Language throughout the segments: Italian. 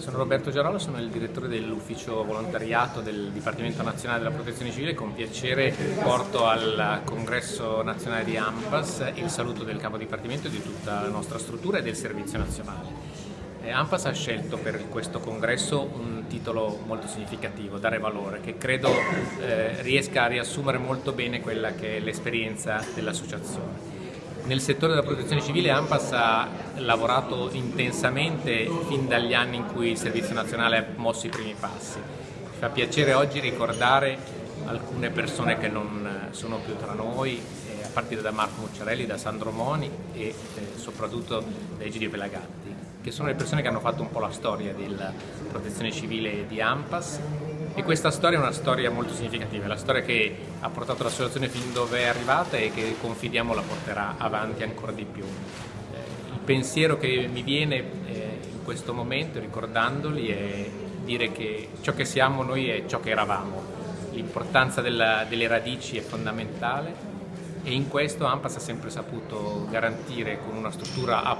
sono Roberto Giarola, sono il direttore dell'ufficio volontariato del Dipartimento Nazionale della Protezione Civile. Con piacere porto al congresso nazionale di AMPAS il saluto del capo dipartimento di tutta la nostra struttura e del servizio nazionale. Eh, AMPAS ha scelto per questo congresso un titolo molto significativo, Dare Valore, che credo eh, riesca a riassumere molto bene quella che è l'esperienza dell'associazione. Nel settore della protezione civile AMPAS ha lavorato intensamente fin dagli anni in cui il Servizio Nazionale ha mosso i primi passi. Mi fa piacere oggi ricordare alcune persone che non sono più tra noi, eh, a partire da Marco Mucciarelli, da Sandro Moni e eh, soprattutto da Egidio Pelagatti, che sono le persone che hanno fatto un po' la storia della protezione civile di AMPAS e questa storia è una storia molto significativa, la storia che ha portato l'associazione fin dove è arrivata e che confidiamo la porterà avanti ancora di più. Eh, il pensiero che mi viene eh, in questo momento, ricordandoli, è dire che ciò che siamo noi è ciò che eravamo. L'importanza delle radici è fondamentale e in questo AMPAS ha sempre saputo garantire con una struttura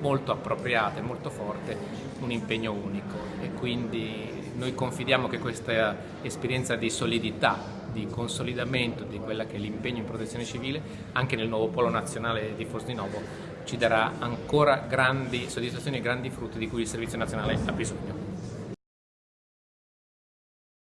molto appropriata e molto forte un impegno unico e quindi noi confidiamo che questa esperienza di solidità, di consolidamento di quella che è l'impegno in protezione civile, anche nel nuovo polo nazionale di Fosdinovo, ci darà ancora grandi soddisfazioni e grandi frutti di cui il Servizio Nazionale ha bisogno.